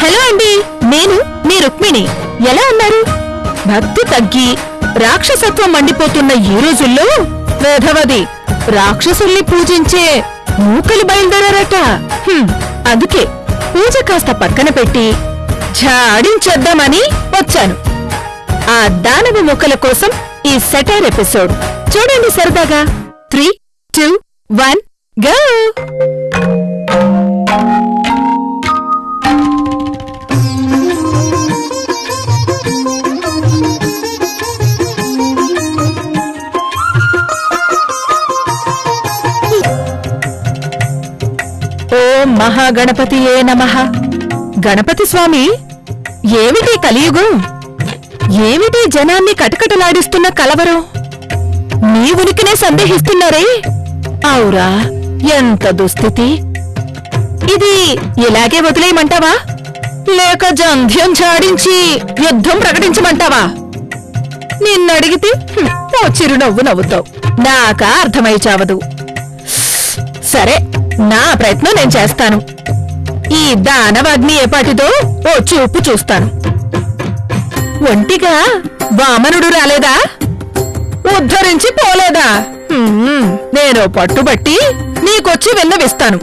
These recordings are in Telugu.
హలో అండి నేను మీ రుక్మిణి. ఎలా ఉన్నారు? భక్తి తగ్గి రాక్షసత్వం మండిపోతున్న ఈ రోజుల్లో వేధవది రాక్షసుల్ని పూజించే మూకలు బయలుదేరారట. అందుకే పూజ కాస్త పక్కన పెట్టి ఝాడించేద్దామని వచ్చాను. ఆ దానవ మొక్కల కోసం ఈ సెటైర్ ఎపిసోడ్. చూడండి సరదాగా. Three two one go! ఓం మహాగణపతియే నమః. గణపతి స్వామి ఏమిటి కలియుగం? ఏమిటి జనాన్ని కటకటలాడిస్తున్న కలవరం? నీ ఉనికినే సందేహిస్తున్నారే? అవురా ఎంత దుస్థితి. ఇది ఇలాగే వదిలేయమంటావా? లేక జంధ్యం ఝాడించి యుద్ధం ప్రకటించమంటావా? నిన్నడిగితే ఓ చిరునవ్వు నవ్వుతావు. నాకా అర్థమై చావదు. సరే నా ప్రయత్నం నేను చేస్తాను. ఈ దానవాగ్ని ఏపాటిదో ఓ చూపు చూస్తాను. ఒంటిగా వామనుడు రాలేదా? ఉద్ధరించి పోలేదా? హ్మ్, నేను పట్టుబట్టి నీకొచ్చి విన్నవిస్తాను.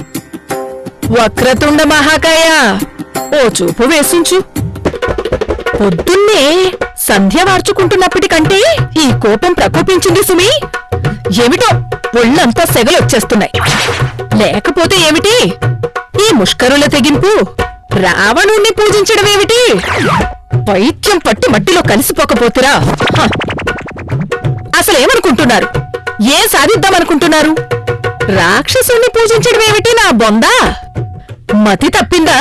వక్రతుండ మహాకాయ ఓ చూపు వేసించు. పొద్దున్నే సంధ్య మార్చుకుంటున్నప్పటికంటే ఈ కోపం ప్రకోపించింది సుమి. ఏమిటో? ఒళ్ళంతా సెగలొచ్చేస్తున్నాయి లేకపోతే ఏమిటి? ఈ ముష్కరుల తెగింపు రావణుణ్ణి పూజించడమేమిటి పైత్యం పట్టి మట్టిలో కలిసిపోకపోతురా. అసలేమనుకుంటున్నారు ఏ సాధిద్దామనుకుంటున్నారు? రాక్షసుణ్ణి పూజించడమేమిటి నా బొందా? మతి తప్పిందా?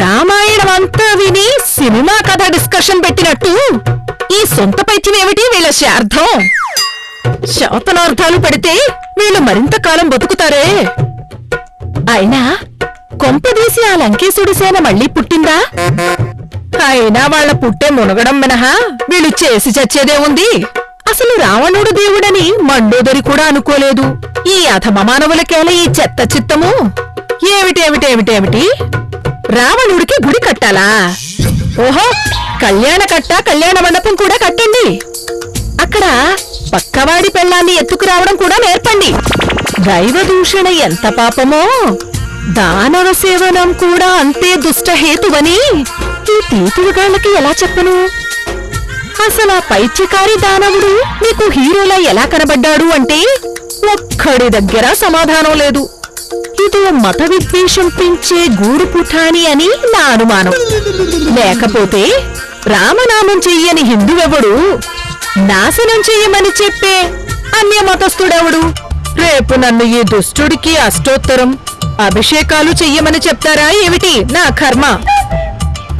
రామాయణం అంతా విని సినిమా కథ డిస్కషన్ పెట్టినట్టు ఈ సొంత పైత్యం ఏమిటి వీళ్ళ శార్థం శాపనార్థాలు పెడితే వీళ్ళు మరింత కాలం బతుకుతారే. అయినా కొంపదీసి ఆ లంకేశుడి సేన మళ్ళీ పుట్టిందా? అయినా వాళ్ళ పుట్టే మునగడం మినహా వీళ్ళు చేసి చచ్చేదే ఉంది. అసలు రావణుడు దేవుడని మండోదరి కూడా అనుకోలేదు. ఈ అధమమానవులకేల ఈ చెత్త చిత్తము? ఏమిటేమిటేమిటేమిటి రావణుడికి గుడి కట్టాలా? ఓహో కళ్యాణ కట్ట కళ్యాణ మండపం కూడా కట్టండి. అక్కడ పక్కవాడి పెళ్ళాన్ని ఎత్తుకురావడం కూడా నేర్పండి. దైవ దూషణ ఎంత పాపమో దానవ సేవనం కూడా అంతే దుష్ట హేతువని ఈ తీతువుగాళ్ళకి ఎలా చెప్పను? అసలు ఆ పైత్యకారి దానవుడు నీకు హీరోలా ఎలా కనబడ్డాడు అంటే ఒక్కడి దగ్గర సమాధానం లేదు. ఇదో మత విద్వేషం పెంచే గూడు పుఠాని అని నా అనుమానం. లేకపోతే రామనామం చెయ్యని హిందువెవడు నాశనం చెయ్యమని చెప్పే అన్య మతస్థుడెవడు రేపు నన్ను ఈ దుష్టుడికి అష్టోత్తరం అభిషేకాలు చెయ్యమని చెప్తారా ఏమిటి నా కర్మ?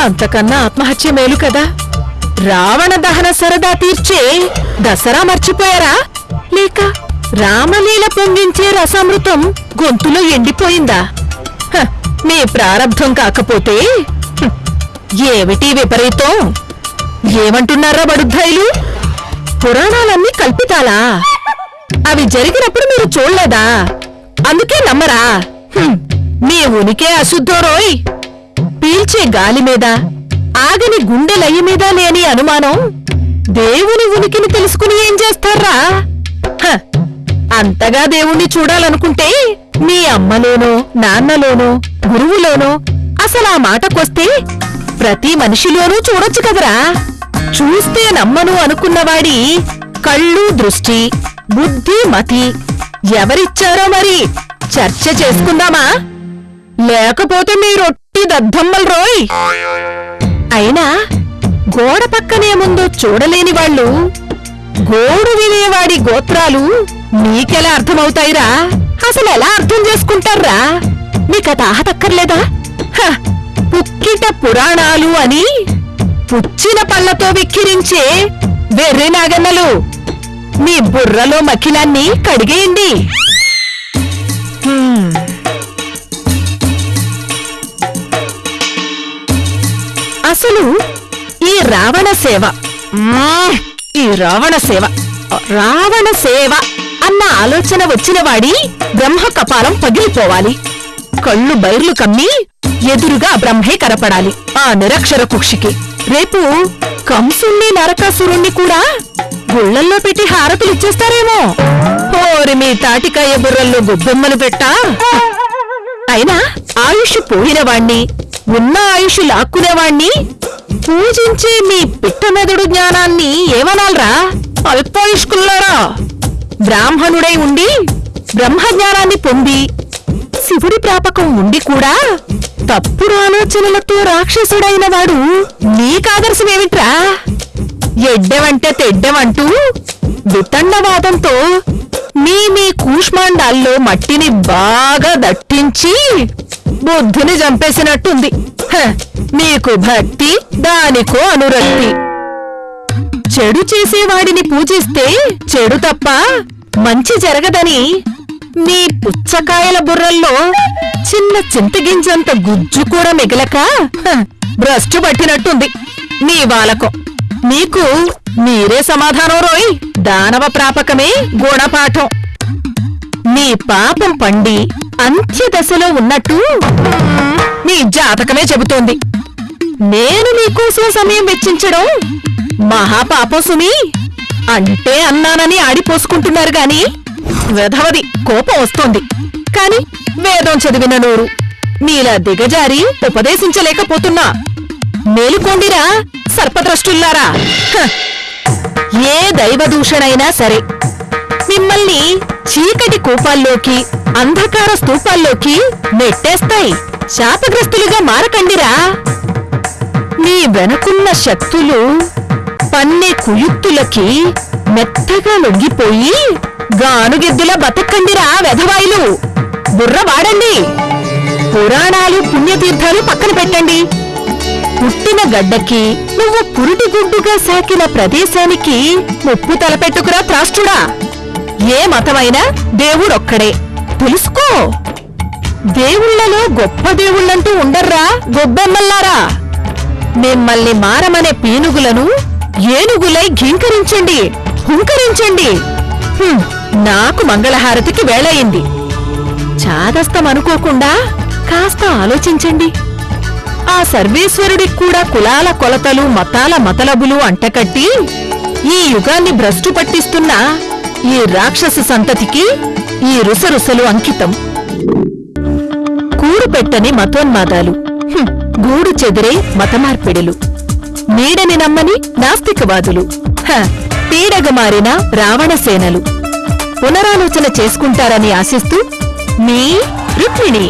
అంతకన్నా ఆత్మహత్య మేలు కదా. రావణ దహన సరదా తీర్చే దసరా మర్చిపోయారా? లేక రామలీల పొంగించే రసామృతం గొంతులో ఎండిపోయిందా? హ, మీ ప్రారంధం కాకపోతే? ఏమిటి విపరీతం? ఏమంటున్నారా బడుద్ధాయిలు? పురాణాలన్నీ కల్పితాలా? అవి జరిగినప్పుడు మీరు చూడలేదా? అందుకే నమ్మరా. మీ ఉనికే అశుద్ధం రోయ్. పీల్చే గాలి మీద ఆగని గుండె లయ్య మీద లేని అనుమానం. దేవుని ఉనికిని తెలుసుకుని ఏం చేస్తారా? హ, అంతగా దేవుణ్ణి చూడాలనుకుంటే మీ అమ్మలోనో నాన్నలోనో గురువులోనో అసలు ఆ మాటకొస్తే ప్రతి మనిషిలోనూ చూడొచ్చు కదరా. చూస్తే నమ్మను అనుకున్నవాడి కళ్ళు దృష్టి బుద్ధి మతి. ఎవరిచ్చారో మరి? చర్చ చేసుకుందామా? లేకపోతే మీరొట్టి దద్దమ్మల్ రోయ్. అయినా గోడ పక్కనేముందో చూడలేని వాళ్ళు గోడు వినేవాడి గోత్రాలు నీకెలా అర్థమవుతాయిరా? అసలు ఎలా అర్థం చేసుకుంటారా నీకత ఆహతక్కర్లేదా పుక్కిట పురాణాలు అని పుచ్చిన పళ్ళతో విక్కిరించే వెర్రి నాగన్నలు. మీ బుర్రలో మకిలాన్ని కడిగేయండి. అసలు ఈ రావణ సేవ ఈ రావణ సేవ రావణ సేవ అన్న ఆలోచన వచ్చిన వాడి బ్రహ్మ కపాలం పగిలిపోవాలి. కళ్ళు బైర్లు కమ్మి ఎదురుగా బ్రహ్మే కనపడాలి. ఆ నిరక్షర కుక్షికి. రేపు కంసుణ్ణి నరకాసురుణ్ణి కూడా గుళ్ళల్లో పెట్టి హారతులు ఇచ్చేస్తారేమో. ఓరి మీ తాటికాయ బుర్రల్లో గొబ్బెమ్మలు పెట్టా. అయినా ఆయుష్ పోయినవాణ్ణి ఉన్న ఆయుష్ లాక్కునేవాణ్ణి పూజించే మీ పిట్టమెదడు జ్ఞానాన్ని ఏమనాలరా? అల్పాయుష్కుల్లారా? బ్రాహ్మణుడై ఉండి బ్రహ్మజ్ఞానాన్ని పొంది శివుడి ప్రాపకం ఉండి కూడా తప్పుడు ఆలోచనలతో రాక్షసుడైన వాడు నీకాదర్శమేమిట్రా ఎడ్డెవంటే తెడ్డెవంటూ వితండవాదంతో మీ మీ కూష్మాండాల్లో మట్టిని బాగా దట్టించి బుద్ధుని చంపేసినట్టుంది. హ, నీకు భక్తి దానికో అనురక్తి. చెడు చేసేవాడిని పూజిస్తే చెడు తప్ప మంచి జరగదని మీ పుచ్చకాయల బుర్రల్లో చిన్న చింతగింజంత గుజ్జు కూడా మిగలక? భ్రష్టు పట్టినట్టుంది నీ వాలకం. నీకు మీరే సమాధానం రోయ్. దానవ ప్రాపకమే గుణపాఠం. నీ పాపం పండి అంత్యదశలో ఉన్నట్టు నీ జాతకమే చెబుతోంది. నేను నీకోసం సమయం వెచ్చించడం మహాపాపం సుమి. అంటే అన్నానని ఆడిపోసుకుంటున్నారు గాని వెధవది కోపం వస్తోంది. కాని వేదం చదివిన నోరు. మీలా దిగజారి ఉపదేశించలేకపోతున్నా. మేలుకోండిరా సర్పద్రష్టుల్లారా. హ! ఏ దైవదూషణైనా సరే. మిమ్మల్ని చీకటి కూపాల్లోకి అంధకార స్తూపాల్లోకి నెట్టేస్తాయి. శాపగ్రస్తులుగా మారకండిరా. మీ వెనకున్న శక్తులు పన్నే కుయుక్తులకి మెత్తగా లొంగిపోయి గానుగిద్దుల బతకండిరా వెధవాయిలు. బుర్ర వాడండి. పురాణాలు పుణ్యతీర్థాలు పక్కన పెట్టండి. పుట్టిన గడ్డకి నువ్వు పురుటి గుడ్డుగా సాకిన ప్రదేశానికి ముప్పు తలపెట్టుకురా త్రాష్టుడా. ఏ మతమైనా దేవుడొక్కడే. తెలుసుకో. దేవుళ్ళలో గొప్ప దేవుళ్ళంటూ ఉండర్రా గొబ్బెమ్మల్లారా. మిమ్మల్ని మారమనే పీనుగులను ఏనుగులై ఘీంకరించండి. హుంకరించండి. హ్మ్, నాకు మంగళహారతికి వేళయింది. చాదస్తం అనుకోకుండా కాస్త ఆలోచించండి. ఆ సర్వేశ్వరుడికి కూడా కులాల కొలతలు మతాల మతలబులు అంటకట్టి ఈ యుగాన్ని భ్రష్టు పట్టిస్తున్న ఈ రాక్షస సంతతికి ఈ రుసరుసలు అంకితం. కూరుపెట్టని మతోన్మాదాలు. గూడు చెదిరే మతమార్పిడులు. నీడని నమ్మని నాస్తికవాదులు. హ, మారిన రావణసేనలు. పునరాలోచన చేసుకుంటారని ఆశిస్తూ మీ రుక్మిణి.